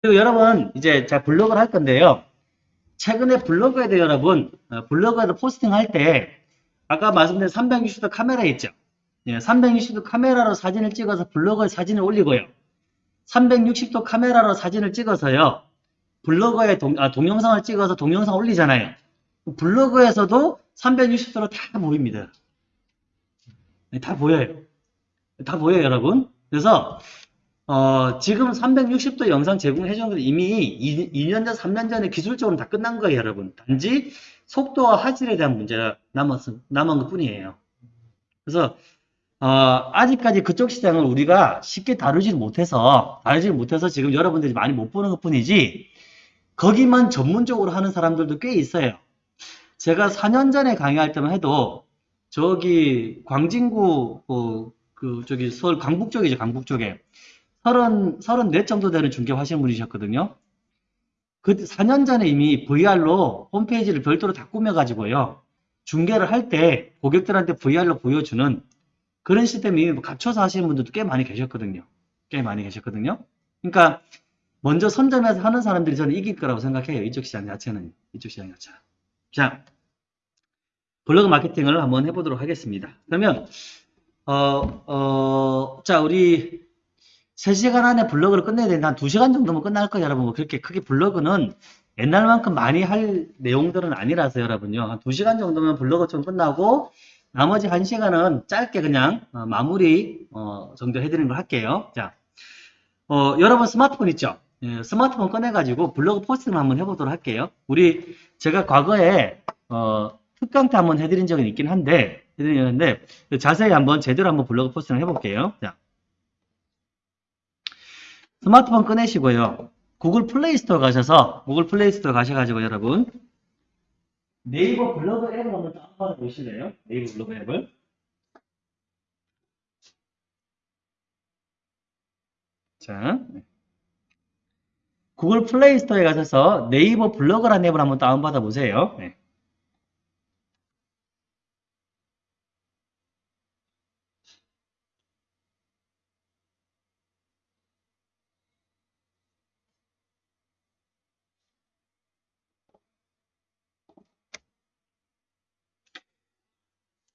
그리고 여러분 이제 제가 블로그를 할 건데요. 최근에 블로그에도 여러분 어, 블로그에도 포스팅 할 때 아까 말씀드린 360도 카메라 있죠. 예, 360도 카메라로 사진을 찍어서 블로그에 사진을 올리고요. 360도 카메라로 사진을 찍어서요. 블로그에 동, 아, 동영상을 찍어서 동영상 올리잖아요. 블로그에서도 360도로 다 보입니다. 네, 다 보여요. 다 보여요, 여러분. 그래서 어, 지금 360도 영상 제공해 주는 건 이미 2, 년 전, 3년 전에 기술적으로 다 끝난 거예요, 여러분. 단지 속도와 화질에 대한 문제가 남았, 남은 것 뿐이에요. 그래서 어, 아직까지 그쪽 시장을 우리가 쉽게 다루지 못해서 다루지 못해서 지금 여러분들이 많이 못 보는 것 뿐이지 거기만 전문적으로 하는 사람들도 꽤 있어요. 제가 4년 전에 강의할 때만 해도 저기 광진구 어, 그 저기 서울 강북 쪽이죠 강북 쪽에 30, 34 정도 되는 중개 하시는 분이셨거든요. 그 4년 전에 이미 VR로 홈페이지를 별도로 다 꾸며가지고요. 중개를 할 때 고객들한테 VR로 보여주는 그런 시스템이 갖춰서 하시는 분들도 꽤 많이 계셨거든요. 꽤 많이 계셨거든요. 그러니까 먼저 선점해서 하는 사람들이 저는 이길 거라고 생각해요. 이쪽 시장 자체는. 이쪽 시장 자체. 자, 블로그 마케팅을 한번 해보도록 하겠습니다. 그러면 어, 어, 자, 우리 3시간 안에 블로그를 끝내야 되는데 한 2시간 정도면 끝날 거예요, 여러분. 뭐 그렇게 크게 블로그는 옛날만큼 많이 할 내용들은 아니라서 여러분요. 한 2시간 정도면 블로그 좀 끝나고 나머지 1시간은 짧게 그냥 어, 마무리 어, 정도 해드리는 걸 할게요. 자, 어, 여러분 스마트폰 있죠? 예, 스마트폰 꺼내가지고 블로그 포스팅을 한번 해보도록 할게요. 우리 제가 과거에 어, 특강 때 한번 해드린 적은 있긴 한데 해드리는데 자세히 한번 제대로 한번 블로그 포스팅을 해볼게요. 자, 스마트폰 꺼내시고요. 구글 플레이스토어 가셔서 구글 플레이스토어 가셔가지고 여러분 네이버 블로그 앱을 한번 다운받아 보실래요? 네이버 블로그 앱을 자 구글 플레이스토어에 가셔서 네이버 블로그라는 앱을 한번 다운받아 보세요. 네.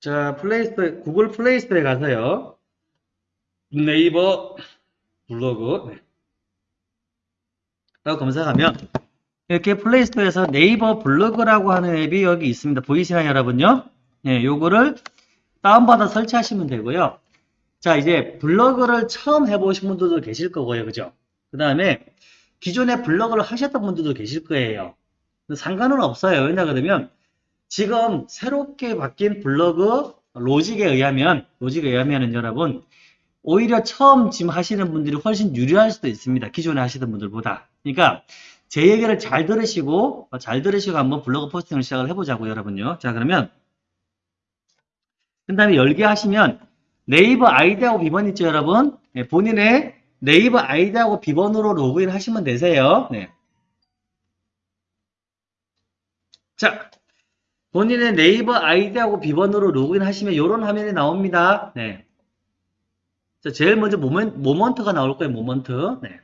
자, 플레이스토어, 구글 플레이스토어에 가서요. 네이버 블로그. 네. 라고 검색하면, 이렇게 플레이스토어에서 네이버 블로그라고 하는 앱이 여기 있습니다. 보이시나요, 여러분요? 네, 요거를 다운받아 설치하시면 되고요. 자, 이제 블로그를 처음 해보신 분들도 계실 거고요. 그죠? 그 다음에 기존에 블로그를 하셨던 분들도 계실 거예요. 상관은 없어요. 왜냐 그러면 지금 새롭게 바뀐 블로그 로직에 의하면 로직에 의하면은 여러분 오히려 처음 지금 하시는 분들이 훨씬 유리할 수도 있습니다. 기존에 하시던 분들보다. 그러니까 제 얘기를 잘 들으시고 잘 들으시고 한번 블로그 포스팅을 시작을 해보자고요, 여러분요. 자 그러면 그 다음에 열기 하시면 네이버 아이디하고 비번 있죠, 여러분? 네, 본인의 네이버 아이디하고 비번으로 로그인 하시면 되세요. 네. 자, 본인의 네이버 아이디하고 비번으로 로그인 하시면 이런 화면이 나옵니다. 네. 자, 제일 먼저 모멘, 모먼트가 나올 거예요. 모먼트. 네.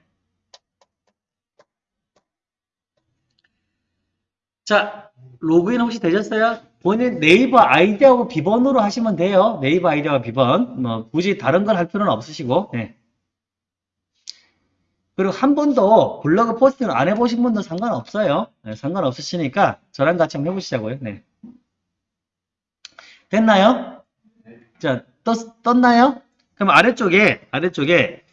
자, 로그인 혹시 되셨어요? 본인 네이버 아이디하고 비번으로 하시면 돼요. 네이버 아이디와 비번. 뭐 굳이 다른 걸 할 필요는 없으시고. 네. 그리고 한 번도 블로그 포스팅을 안 해보신 분도 상관없어요. 네, 상관없으시니까 저랑 같이 한번 해보시자고요. 네. 됐나요? 자, 떴, 떴나요? 그럼 아래쪽에, 아래쪽에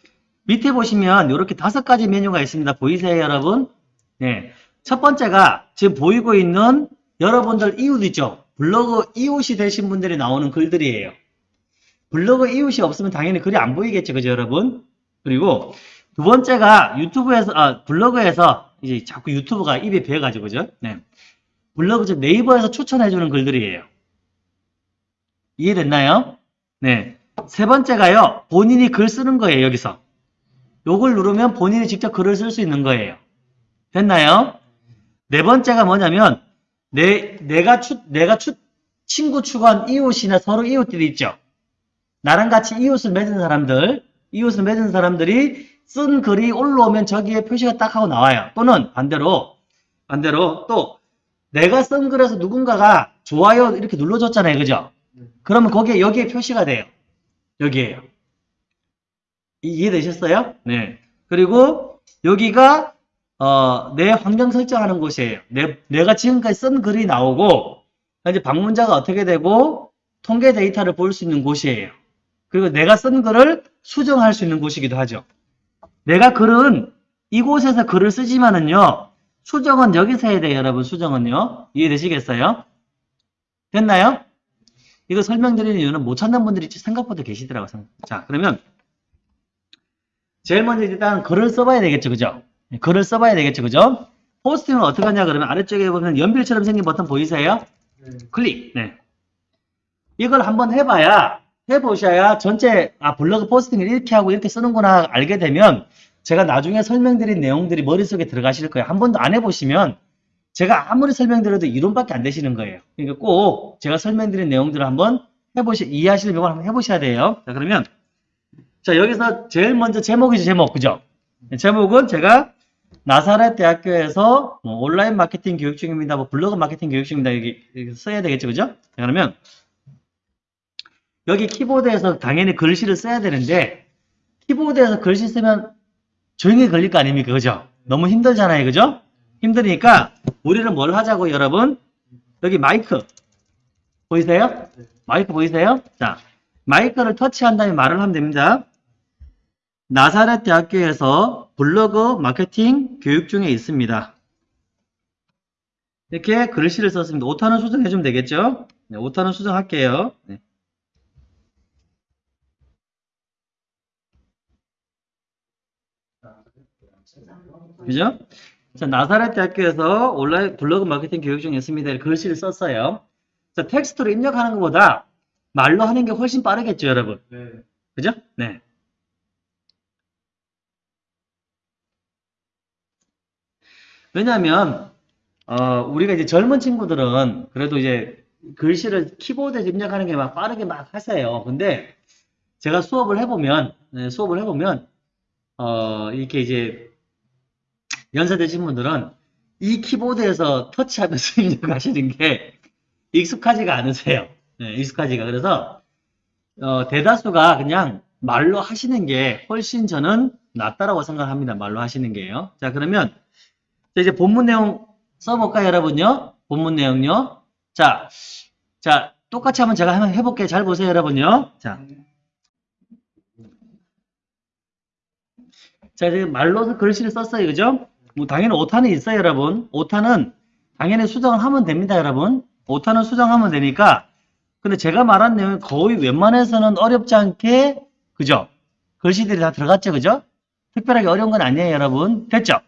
밑에 보시면 이렇게 다섯 가지 메뉴가 있습니다. 보이세요, 여러분? 네. 첫 번째가 지금 보이고 있는 여러분들 이웃 있죠? 블로그 이웃이 되신 분들이 나오는 글들이에요. 블로그 이웃이 없으면 당연히 글이 안 보이겠죠, 그죠, 여러분? 그리고 두 번째가 유튜브에서, 아, 블로그에서 이제 자꾸 유튜브가 입에 배어가지고, 그죠? 네. 블로그, 즉 네이버에서 추천해주는 글들이에요. 이해됐나요? 네. 세 번째가요, 본인이 글 쓰는 거예요, 여기서. 요걸 누르면 본인이 직접 글을 쓸 수 있는 거예요. 됐나요? 네 번째가 뭐냐면, 내, 내가 추, 내가 추, 친구 추가한 이웃이나 서로 이웃들이 있죠. 나랑 같이 이웃을 맺은 사람들, 이웃을 맺은 사람들이 쓴 글이 올라오면 저기에 표시가 딱 하고 나와요. 또는 반대로, 반대로 또 내가 쓴 글에서 누군가가 좋아요 이렇게 눌러줬잖아요. 그죠? 그러면 거기에 여기에 표시가 돼요. 여기에요. 이- 이해되셨어요? 네. 그리고 여기가 어, 내 환경 설정하는 곳이에요. 내, 내가 지금까지 쓴 글이 나오고 이제 방문자가 어떻게 되고 통계 데이터를 볼 수 있는 곳이에요. 그리고 내가 쓴 글을 수정할 수 있는 곳이기도 하죠. 내가 글은 이곳에서 글을 쓰지만은요. 수정은 여기서 해야 돼요, 여러분. 수정은요. 이해되시겠어요? 됐나요? 이거 설명드리는 이유는 못 찾는 분들이 생각보다 계시더라고요. 자, 그러면 제일 먼저 일단 글을 써봐야 되겠죠, 그죠? 글을 써봐야 되겠죠, 그죠? 포스팅은 어떻게 하냐 그러면 아래쪽에 보면 연필처럼 생긴 버튼 보이세요? 클릭. 네. 이걸 한번 해봐야 해보셔야 전체 아 블로그 포스팅을 이렇게 하고 이렇게 쓰는구나 알게 되면 제가 나중에 설명드린 내용들이 머릿속에 들어가실 거예요. 한 번도 안 해보시면 제가 아무리 설명드려도 이론밖에 안 되시는 거예요. 그러니까 꼭 제가 설명드린 내용들을 한번 해보시 이해하시는 걸 한번 해보셔야 돼요. 자 그러면 자 여기서 제일 먼저 제목이죠 제목 그죠? 제목은 제가 나사렛 대학교에서 뭐 온라인 마케팅 교육 중입니다. 뭐 블로그 마케팅 교육 중입니다. 여기, 여기 써야 되겠죠, 그죠? 자, 그러면 여기 키보드에서 당연히 글씨를 써야 되는데 키보드에서 글씨 쓰면 조용히 걸릴 거 아닙니까, 그죠? 너무 힘들잖아요, 그죠? 힘드니까 우리는 뭘 하자고 여러분? 여기 마이크 보이세요? 마이크 보이세요? 자, 마이크를 터치한 다음에 말을 하면 됩니다. 나사렛 대학교에서 블로그 마케팅 교육 중에 있습니다. 이렇게 글씨를 썼습니다. 오타는 수정해주면 되겠죠? 네, 오타는 수정할게요. 네. 그죠? 자, 나사렛 대학교에서 온라인 블로그 마케팅 교육 중에 있습니다. 글씨를 썼어요. 자, 텍스트로 입력하는 것보다 말로 하는 게 훨씬 빠르겠죠, 여러분? 네. 그죠? 네. 왜냐하면 어, 우리가 이제 젊은 친구들은 그래도 이제 글씨를 키보드에 입력하는 게 막 빠르게 막 하세요. 근데 제가 수업을 해보면 네, 수업을 해보면 어, 이렇게 이제 연세 되신 분들은 이 키보드에서 터치하면서 입력하시는 게 익숙하지가 않으세요. 네, 익숙하지가 그래서 어, 대다수가 그냥 말로 하시는 게 훨씬 저는 낫다라고 생각합니다. 말로 하시는 게요. 자, 그러면 자, 이제 본문 내용 써볼까요, 여러분요? 본문 내용요. 자, 자, 똑같이 한번 제가 한번 해볼게요. 잘 보세요, 여러분요. 자, 자, 지금 말로서 글씨를 썼어요, 그죠? 뭐, 당연히 오타는 있어요, 여러분. 오타는 당연히 수정을 하면 됩니다, 여러분. 오타는 수정하면 되니까. 근데 제가 말한 내용이 거의 웬만해서는 어렵지 않게, 그죠? 글씨들이 다 들어갔죠, 그죠? 특별하게 어려운 건 아니에요, 여러분. 됐죠?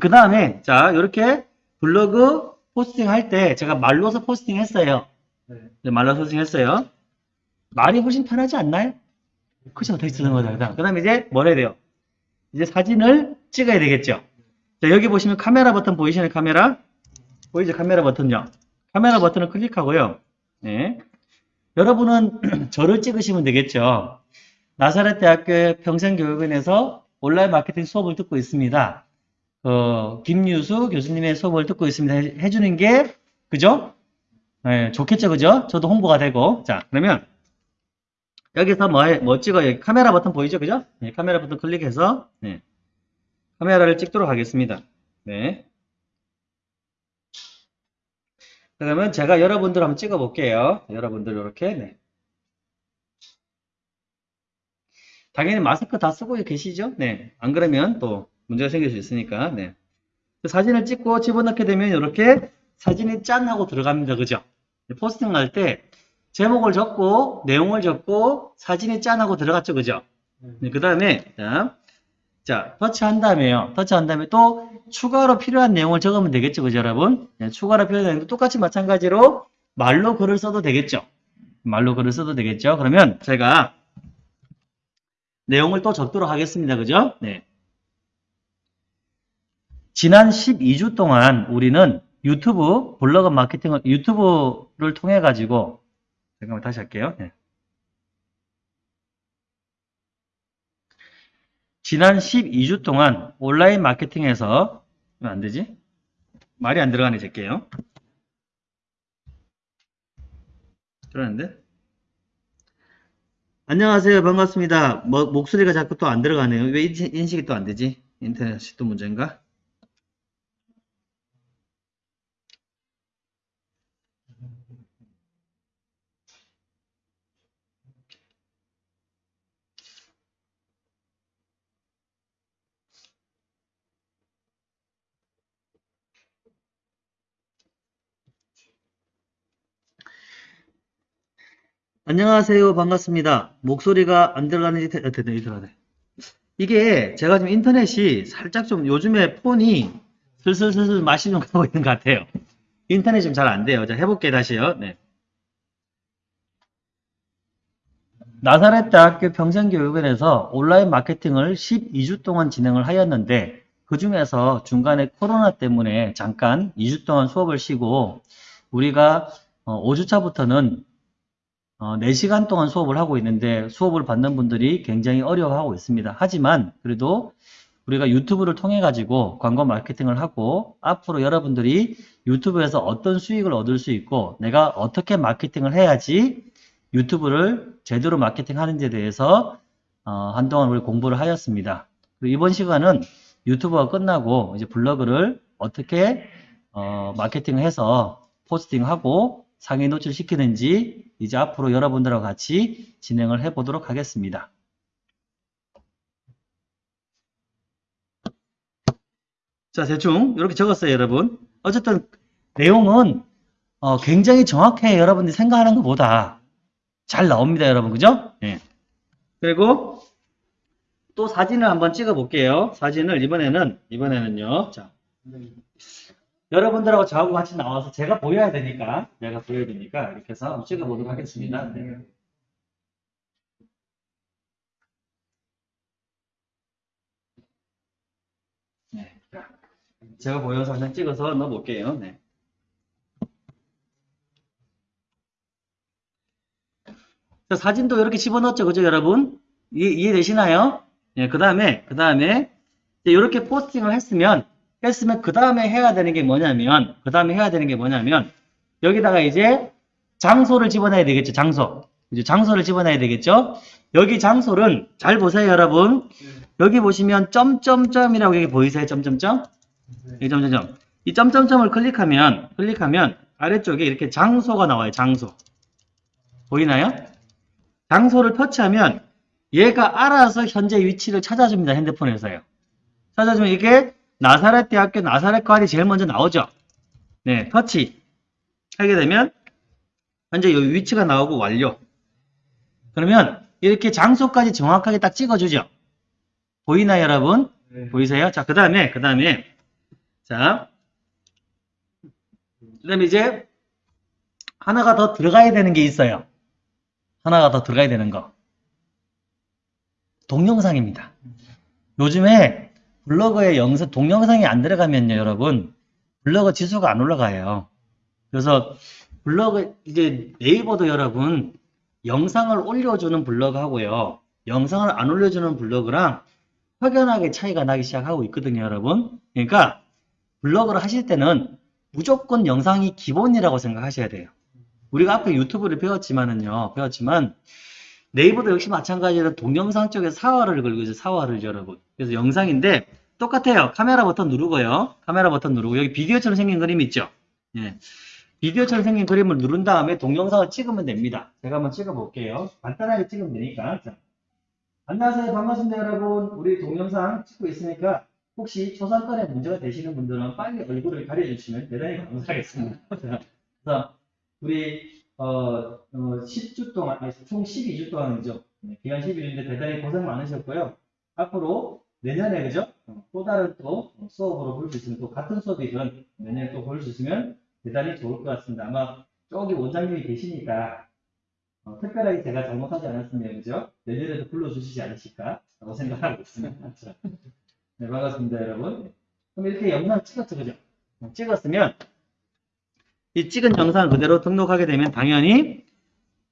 그 다음에, 자, 이렇게 블로그 포스팅 할 때 제가 말로서 포스팅 했어요. 네. 네, 말로서 포스팅 했어요. 말이 훨씬 편하지 않나요? 그죠? 텍스트 쓰는 거다. 그 다음에 이제 뭘 해야 돼요? 이제 사진을 찍어야 되겠죠? 자, 여기 보시면 카메라 버튼 보이시나요? 카메라? 보이죠? 카메라 버튼요. 카메라 버튼을 클릭하고요. 네. 여러분은 저를 찍으시면 되겠죠? 나사렛 대학교의 평생교육원에서 온라인 마케팅 수업을 듣고 있습니다. 어, 김유수 교수님의 수업을 듣고 있습니다. 해- 해주는 게, 그죠? 네, 좋겠죠, 그죠? 저도 홍보가 되고. 자, 그러면, 여기서 뭐, 해- 뭐 찍어요? 카메라 버튼 보이죠, 그죠? 네, 카메라 버튼 클릭해서, 네, 카메라를 찍도록 하겠습니다. 네. 그러면 제가 여러분들 한번 찍어 볼게요. 여러분들 이렇게, 네. 당연히 마스크 다 쓰고 계시죠? 네. 안 그러면 또 문제가 생길 수 있으니까, 네. 그 사진을 찍고 집어넣게 되면 이렇게 사진이 짠 하고 들어갑니다. 그죠? 포스팅 할 때 제목을 적고 내용을 적고 사진이 짠 하고 들어갔죠. 그죠? 네, 그 다음에 자, 자, 터치한 다음에요. 터치한 다음에 또 추가로 필요한 내용을 적으면 되겠죠. 그죠, 여러분? 네, 추가로 필요한 내용 똑같이 마찬가지로 말로 글을 써도 되겠죠. 말로 글을 써도 되겠죠. 그러면 제가 내용을 또 적도록 하겠습니다. 그죠? 네. 지난 12주 동안 우리는 유튜브 블로그 마케팅을 유튜브를 통해 가지고 잠깐만 다시 할게요. 네. 지난 12주 동안 온라인 마케팅에서 왜안 되지? 말이 안 들어가네 제게요. 들어갔는데? 안녕하세요. 반갑습니다. 뭐, 목소리가 자꾸 또 안 들어가네요. 왜 인식- 인식이 또 안 되지? 인터넷이 또 문제인가? 안녕하세요. 반갑습니다. 목소리가 안 들어가는지, 되- 아, 됐네, 들어가네. 이게 제가 지금 인터넷이 살짝 좀 요즘에 폰이 슬슬슬슬 맛이 좀 가고 있는 것 같아요. 인터넷이 좀 잘 안 돼요. 자, 해볼게요, 다시요. 네. 나사렛 대학교 평생교육원에서 온라인 마케팅을 12주 동안 진행을 하였는데 그 중에서 중간에 코로나 때문에 잠깐 2주 동안 수업을 쉬고 우리가 5주차부터는 4시간 동안 수업을 하고 있는데 수업을 받는 분들이 굉장히 어려워하고 있습니다. 하지만 그래도 우리가 유튜브를 통해 가지고 광고 마케팅을 하고 앞으로 여러분들이 유튜브에서 어떤 수익을 얻을 수 있고 내가 어떻게 마케팅을 해야지 유튜브를 제대로 마케팅 하는지에 대해서 어, 한동안 우리 공부를 하였습니다. 이번 시간은 유튜브가 끝나고 이제 블로그를 어떻게 어, 마케팅을 해서 포스팅하고 상위 노출시키는지 이제 앞으로 여러분들과 같이 진행을 해 보도록 하겠습니다. 자, 대충 이렇게 적었어요, 여러분. 어쨌든 내용은 어, 굉장히 정확해요, 여러분들이 생각하는 것보다. 잘 나옵니다, 여러분. 그죠? 예. 그리고 또 사진을 한번 찍어 볼게요. 사진을 이번에는 이번에는요. 자. 여러분들하고 저하고 같이 나와서 제가 보여야 되니까 제가 보여야 되니까 이렇게 해서 한번 찍어 보도록 하겠습니다. 네. 네. 자, 제가 보여서 한장 찍어서 넣어 볼게요. 네. 자, 사진도 이렇게 집어넣었죠, 그죠, 여러분? 이해, 이해 되시나요? 예, 그 다음에, 그 다음에, 이렇게 포스팅을 했으면, 했으면, 그 다음에 해야 되는 게 뭐냐면, 그 다음에 해야 되는 게 뭐냐면, 여기다가 이제 장소를 집어넣어야 되겠죠, 장소. 이제 장소를 집어넣어야 되겠죠? 여기 장소는, 잘 보세요, 여러분. 여기 보시면, 점점점이라고 여기 보이세요, 점점점? 이 점점점. 이 점점점을 클릭하면, 클릭하면, 아래쪽에 이렇게 장소가 나와요, 장소. 보이나요? 장소를 터치하면 얘가 알아서 현재 위치를 찾아줍니다. 핸드폰에서요. 찾아주면 이게 나사렛 대학교 나사렛 과일이 제일 먼저 나오죠. 네, 터치 하게 되면 현재 여기 위치가 나오고 완료. 그러면 이렇게 장소까지 정확하게 딱 찍어주죠. 보이나요, 여러분? 네. 보이세요? 자, 그 다음에, 그 다음에, 자, 그 다음에 이제 하나가 더 들어가야 되는 게 있어요. 하나가 더 들어가야 되는 거. 동영상입니다. 요즘에 블로그에 영상, 동영상이 안 들어가면요, 여러분, 블로그 지수가 안 올라가요. 그래서 블로그, 이제 네이버도 여러분, 영상을 올려주는 블로그 하고요. 영상을 안 올려주는 블로그랑 확연하게 차이가 나기 시작하고 있거든요, 여러분. 그러니까 블로그를 하실 때는 무조건 영상이 기본이라고 생각하셔야 돼요. 우리가 앞에 유튜브를 배웠지만은요, 배웠지만, 네이버도 역시 마찬가지로 동영상 쪽에 사활을 걸고 있어요, 사활을 여러분. 그래서 영상인데, 똑같아요. 카메라 버튼 누르고요. 카메라 버튼 누르고, 여기 비디오처럼 생긴 그림 있죠? 예. 비디오처럼 생긴 그림을 누른 다음에 동영상을 찍으면 됩니다. 제가 한번 찍어 볼게요. 간단하게 찍으면 되니까. 자. 안녕하세요. 반갑습니다, 여러분. 우리 동영상 찍고 있으니까, 혹시 초상권에 문제가 되시는 분들은 빨리 얼굴을 가려주시면 대단히 감사하겠습니다. 자, 우리 어, 어, 10주 동안, 아니, 총 12주 동안이죠. 네, 기간 12주인데 대단히 고생 많으셨고요. 앞으로 내년에, 그죠? 어, 또 다른 또 수업으로 볼 수 있으면, 또 같은 수업이든 내년에 또 볼 수 있으면 대단히 좋을 것 같습니다. 아마 저기 원장님이 계시니까, 어, 특별하게 제가 잘못하지 않았으면, 그죠? 내년에도 불러주시지 않으실까라고 생각하고 있습니다. 자, 네, 반갑습니다, 여러분. 그럼 이렇게 영상 찍었죠, 그죠? 어, 찍었으면, 이 찍은 영상을 그대로 등록하게 되면 당연히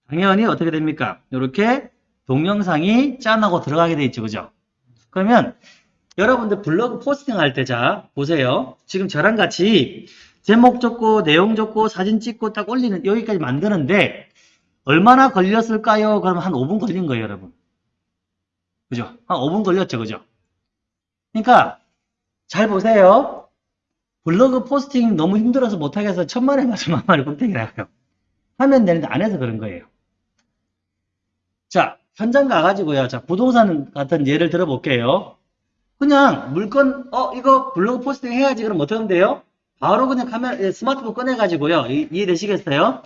당연히 어떻게 됩니까? 이렇게 동영상이 짠하고 들어가게 돼 있죠. 그죠? 그러면 여러분들 블로그 포스팅 할 때 자 보세요. 지금 저랑 같이 제목 적고 내용 적고 사진 찍고 딱 올리는 여기까지 만드는데 얼마나 걸렸을까요? 그러면 한 5분 걸린 거예요, 여러분. 그죠? 한 5분 걸렸죠, 그죠? 그러니까 잘 보세요. 블로그 포스팅 너무 힘들어서 못하겠어. 천만에 맞으 만만에 꿀탱이라고요. 하면 되는데 안 해서 그런 거예요. 자, 현장 가가지고요. 자, 부동산 같은 예를 들어볼게요. 그냥 물건, 어, 이거 블로그 포스팅 해야지. 그럼 어떻게 하면 돼요? 바로 그냥 카메라, 예, 스마트폰 꺼내가지고요. 이, 이해되시겠어요?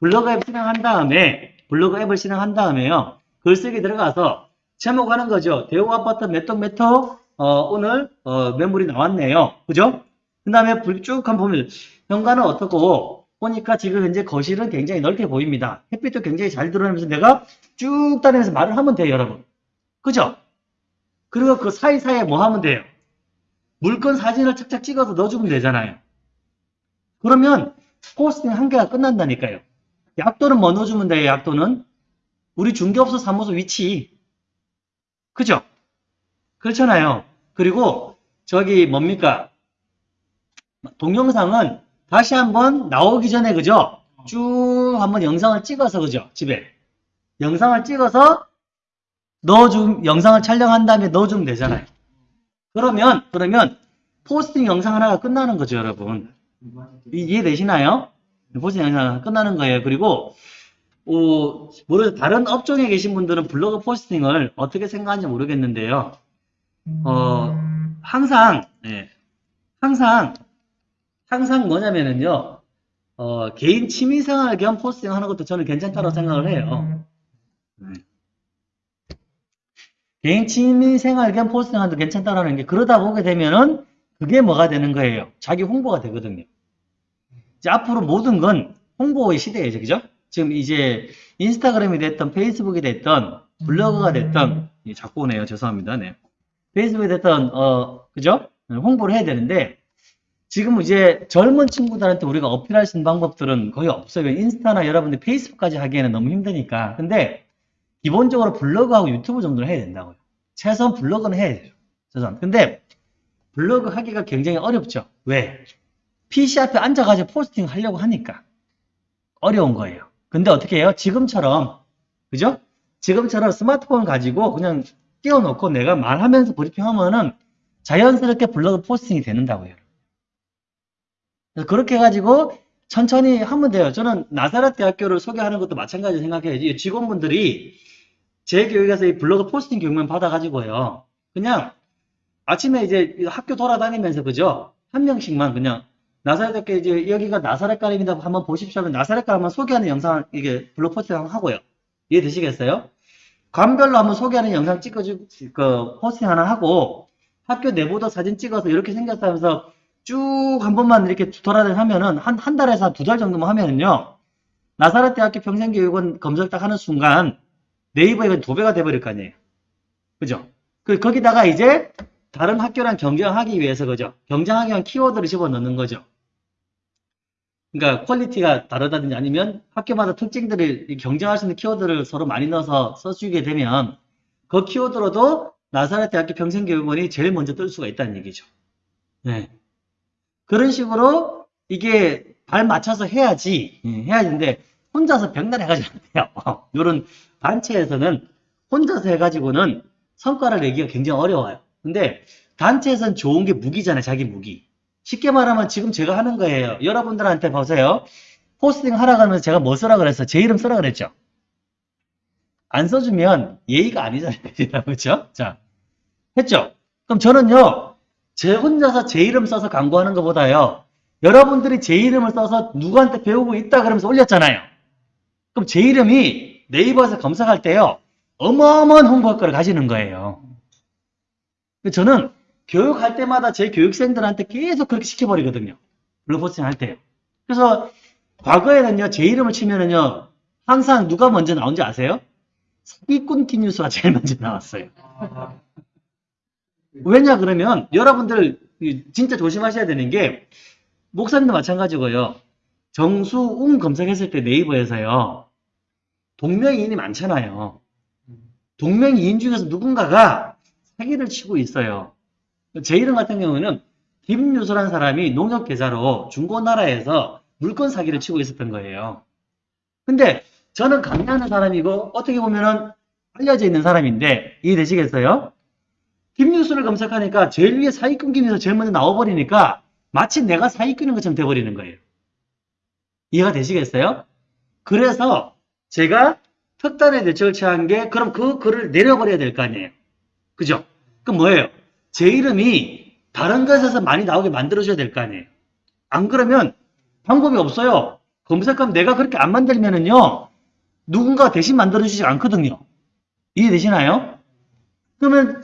블로그 앱 실행한 다음에, 블로그 앱을 실행한 다음에요. 글쓰기 들어가서 제목 하는 거죠. 대우 아파트 몇 동 몇호, 어, 오늘, 어, 매물이 나왔네요. 그죠? 그 다음에 쭉 한번 보면, 현관은 어떻고, 보니까 지금 현재 거실은 굉장히 넓게 보입니다. 햇빛도 굉장히 잘 들어오면서 내가 쭉 다니면서 말을 하면 돼요, 여러분. 그죠? 그리고 그 사이사이에 뭐 하면 돼요? 물건 사진을 착착 찍어서 넣어주면 되잖아요. 그러면 포스팅 한 개가 끝난다니까요. 약도는 뭐 넣어주면 돼요, 약도는? 우리 중개업소 사무소 위치. 그죠? 그렇잖아요. 그리고 저기 뭡니까? 동영상은 다시 한번 나오기 전에 그죠? 쭉 한번 영상을 찍어서 그죠? 집에. 영상을 찍어서 넣어줌, 영상을 촬영한 다음에 넣어주면 되잖아요. 그러면, 그러면 포스팅 영상 하나가 끝나는 거죠, 여러분. 이- 이해되시나요? 포스팅 영상 하나 끝나는 거예요. 그리고, 어, 모르 다른 업종에 계신 분들은 블로그 포스팅을 어떻게 생각하는지 모르겠는데요. 어, 항상, 예, 항상, 항상 뭐냐면은요, 어, 개인 취미생활 겸 포스팅 하는 것도 저는 괜찮다고 생각을 해요. 네. 개인 취미생활 겸 포스팅 하는 것도 괜찮다라는 게 그러다 보게 되면은 그게 뭐가 되는 거예요? 자기 홍보가 되거든요. 이제 앞으로 모든 건 홍보의 시대예요. 그죠? 지금 이제 인스타그램이 됐던 페이스북이 됐던 블로그가 됐던 예, 자꾸 오네요. 죄송합니다. 네. 페이스북이 됐던 어 그죠? 홍보를 해야 되는데 지금 이제 젊은 친구들한테 우리가 어필할 수 있는 방법들은 거의 없어요. 인스타나 여러분들 페이스북까지 하기에는 너무 힘드니까. 근데 기본적으로 블로그하고 유튜브 정도는 해야 된다고요. 최소한 블로그는 해야 돼요. 최소한. 근데 블로그 하기가 굉장히 어렵죠. 왜? PC 앞에 앉아가지고 포스팅 하려고 하니까 어려운 거예요. 근데 어떻게 해요? 지금처럼 그죠? 지금처럼 스마트폰 가지고 그냥 띄워놓고 내가 말하면서 브리핑하면은 자연스럽게 블로그 포스팅이 되는다고요. 그렇게 해가지고 천천히 하면 돼요. 저는 나사렛 대학교를 소개하는 것도 마찬가지로 생각해요. 이 직원분들이 제 교육에서 이 블로그 포스팅 교육만 받아가지고요. 그냥 아침에 이제 학교 돌아다니면서 그죠? 한 명씩만 그냥 나사렛 대학교 이제 여기가 나사렛 가림이다 한번 보십시오 나사렛 가림 한번 소개하는 영상을 이게 블로그 포스팅 하고요. 이해되시겠어요? 관별로 한번 소개하는 영상 찍어주, 그, 포스팅 하나 하고, 학교 내부도 사진 찍어서 이렇게 생겼다 하면서 쭉 한 번만 이렇게 돌아다니 하면은, 한, 한 달에서 두달 정도만 하면은요, 나사렛 대학교 평생교육원 검색 딱 하는 순간, 네이버에 도배가 돼버릴 거 아니에요. 그죠? 그, 거기다가 이제, 다른 학교랑 경쟁하기 위해서, 그죠? 경쟁하기 위한 키워드를 집어 넣는 거죠. 그러니까 퀄리티가 다르다든지 아니면 학교마다 특징들을 이 경쟁할 수 있는 키워드를 서로 많이 넣어서 써주게 되면 그 키워드로도 나사렛 대학교 평생교육원이 제일 먼저 뜰 수가 있다는 얘기죠. 네. 그런 식으로 이게 발 맞춰서 해야지, 예, 해야지는데 혼자서 벽날 해가지고 안 돼요. 이런 단체에서는 혼자서 해가지고는 성과를 내기가 굉장히 어려워요. 근데 단체에서는 좋은 게 무기잖아요. 자기 무기. 쉽게 말하면 지금 제가 하는 거예요. 여러분들한테 보세요. 포스팅 하라 그러면서 제가 뭐 쓰라 그랬어? 제 이름 쓰라 그랬죠? 안 써주면 예의가 아니잖아요. 그렇죠? 자, 했죠? 그럼 저는요. 제 혼자서 제 이름 써서 광고하는 것보다요. 여러분들이 제 이름을 써서 누구한테 배우고 있다 그러면서 올렸잖아요. 그럼 제 이름이 네이버에서 검색할 때요. 어마어마한 홍보 효과를 가지는 거예요. 저는 교육할 때마다 제 교육생들한테 계속 그렇게 시켜버리거든요. 블로포스팅 할 때요. 그래서 과거에는요, 제 이름을 치면은요, 항상 누가 먼저 나온지 아세요? 사기꾼 티뉴스가 제일 먼저 나왔어요. 왜냐 그러면 여러분들 진짜 조심하셔야 되는 게 목사님도 마찬가지고요. 정수웅 검색했을 때 네이버에서요. 동명이인이 많잖아요. 동명이인 중에서 누군가가 사기를 치고 있어요. 제 이름 같은 경우는 김유소라는 사람이 농협 계좌로 중고나라에서 물건 사기를 치고 있었던 거예요. 근데 저는 강의하는 사람이고 어떻게 보면은 알려져 있는 사람인데 이해되시겠어요? 김유수를 검색하니까 제일 위에 사기꾼 김유수 제일 먼저 나와버리니까 마치 내가 사기꾼인 것처럼 돼버리는 거예요. 이해가 되시겠어요? 그래서 제가 특단의 대책을 취한 게 그럼 그 글을 내려버려야 될 거 아니에요. 그죠? 그럼 뭐예요? 제 이름이 다른 것에서 많이 나오게 만들어줘야 될 거 아니에요. 안 그러면 방법이 없어요. 검색하면 내가 그렇게 안 만들면은요, 누군가 대신 만들어주지 않거든요. 이해되시나요? 그러면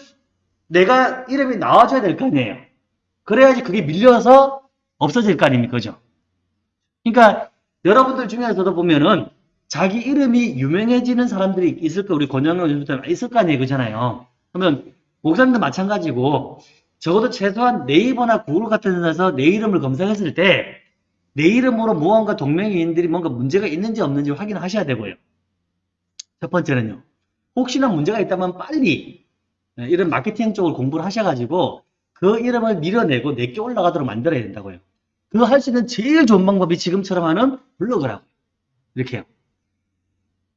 내가 이름이 나와줘야 될 거 아니에요. 그래야지 그게 밀려서 없어질 거 아닙니까? 그죠? 그러니까 여러분들 중에서도 보면은 자기 이름이 유명해지는 사람들이 있을 거 우리 권영로 유튜브 있을 거 아니에요. 그잖아요. 그러면 목사님도 마찬가지고 적어도 최소한 네이버나 구글 같은 데서 내 이름을 검색했을 때 내 이름으로 무언가 동명이인들이 뭔가 문제가 있는지 없는지 확인하셔야 되고요. 첫 번째는요. 혹시나 문제가 있다면 빨리 네, 이런 마케팅 쪽을 공부를 하셔가지고 그 이름을 밀어내고 내게 올라가도록 만들어야 된다고요. 그거 할 수 있는 제일 좋은 방법이 지금처럼 하는 블로그라고. 이렇게 요.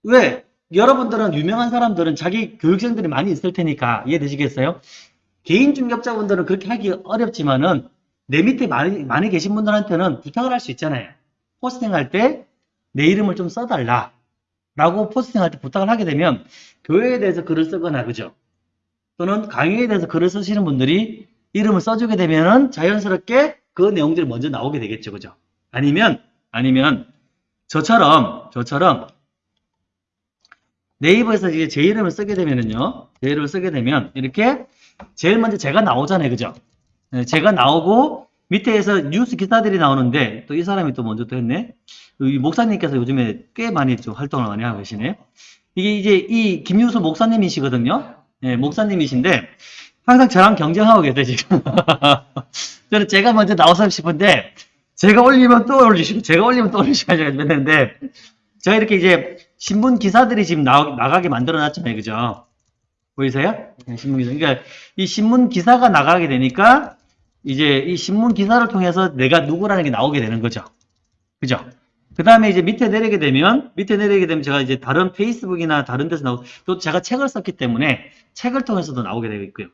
왜? 여러분들은 유명한 사람들은 자기 교육생들이 많이 있을 테니까 이해되시겠어요? 개인 중개업자분들은 그렇게 하기 어렵지만은 내 밑에 많이, 많이 계신 분들한테는 부탁을 할 수 있잖아요. 포스팅 할 때 내 이름을 좀 써달라. 라고 포스팅 할 때 부탁을 하게 되면 교회에 대해서 글을 쓰거나 그죠? 또는 강의에 대해서 글을 쓰시는 분들이 이름을 써주게 되면은 자연스럽게 그 내용들이 먼저 나오게 되겠죠. 그죠? 아니면, 아니면 저처럼, 저처럼 네이버에서 이제 제 이름을 쓰게 되면은요, 제 이름을 쓰게 되면 이렇게 제일 먼저 제가 나오잖아요. 그죠? 네, 제가 나오고 밑에서 뉴스 기사들이 나오는데 또 이 사람이 또 먼저 또 했네. 이 목사님께서 요즘에 꽤 많이 좀 활동을 많이 하고 계시네. 이게 이제 이 김유수 목사님이시거든요. 예, 목사님이신데 항상 저랑 경쟁하고 계세요 지금. 저는 제가 먼저 나오고 싶은데 제가 올리면 또 올리시고 제가 올리면 또 올리시고 하는데 제가 이렇게 이제 신문 기사들이 지금 나, 나가게 만들어 놨잖아요. 그죠? 보이세요? 네, 신문 기사. 그러니까 이 신문 기사가 나가게 되니까 이제 이 신문 기사를 통해서 내가 누구라는 게 나오게 되는 거죠. 그죠? 그 다음에 이제 밑에 내리게 되면, 밑에 내리게 되면 제가 이제 다른 페이스북이나 다른 데서 나오고, 또 제가 책을 썼기 때문에 책을 통해서도 나오게 되고 있고요.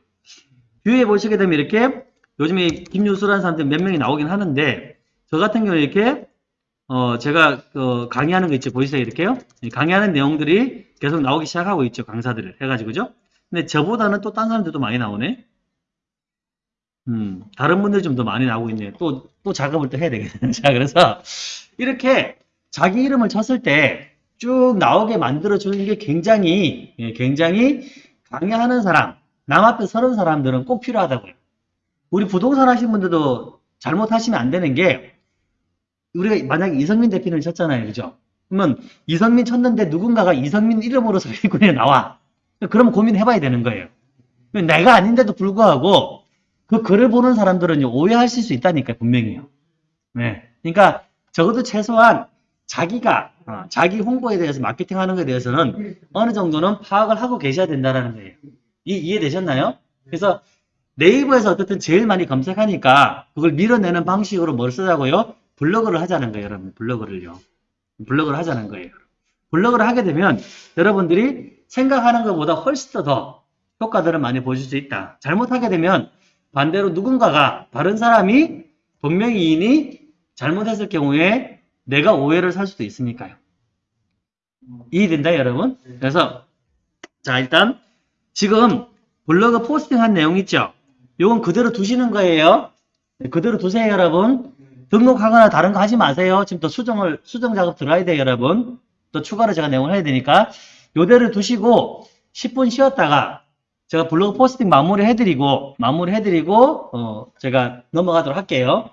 뷰에 보시게 되면 이렇게 요즘에 김유수라는 사람들 몇 명이 나오긴 하는데, 저 같은 경우는 이렇게, 어, 제가, 어, 강의하는 거 있죠. 보이세요? 이렇게요? 이 강의하는 내용들이 계속 나오기 시작하고 있죠. 강사들을 해가지고죠. 근데 저보다는 또 딴 사람들도 많이 나오네. 음, 다른 분들이 좀 더 많이 나오고 있네요. 또, 또 작업을 또 해야 되겠네요. 자, 그래서 이렇게 자기 이름을 쳤을 때 쭉 나오게 만들어주는 게 굉장히, 예, 굉장히 강의하는 사람, 남 앞에 서는 사람들은 꼭 필요하다고요. 우리 부동산 하시는 분들도 잘못하시면 안 되는 게, 우리가 만약에 이성민 대표를 쳤잖아요. 그죠? 그러면 이성민 쳤는데 누군가가 이성민 이름으로 사기꾼에 나와. 그러면 고민해봐야 되는 거예요. 내가 아닌데도 불구하고 그 글을 보는 사람들은 오해하실 수 있다니까요, 분명히요. 네. 그러니까 적어도 최소한 자기가 어, 자기 홍보에 대해서 마케팅하는 것에 대해서는 어느 정도는 파악을 하고 계셔야 된다는 거예요. 이, 이해되셨나요? 그래서 네이버에서 어쨌든 제일 많이 검색하니까 그걸 밀어내는 방식으로 뭘 쓰자고요? 블로그를 하자는 거예요, 여러분. 블로그를요. 블로그를 하자는 거예요. 블로그를 하게 되면 여러분들이 생각하는 것보다 훨씬 더 효과들을 많이 보실 수 있다. 잘못하게 되면 반대로 누군가가 다른 사람이 본명이인이 잘못했을 경우에 내가 오해를 살 수도 있으니까요. 이해된다 여러분? 그래서 자 일단 지금 블로그 포스팅한 내용 있죠? 이건 그대로 두시는 거예요. 네, 그대로 두세요 여러분. 등록하거나 다른 거 하지 마세요. 지금 또 수정을 수정 작업 들어가야 돼요 여러분. 또 추가로 제가 내용을 해야 되니까 요대로 두시고 10분 쉬었다가 제가 블로그 포스팅 마무리 해드리고 마무리 해드리고 어 제가 넘어가도록 할게요.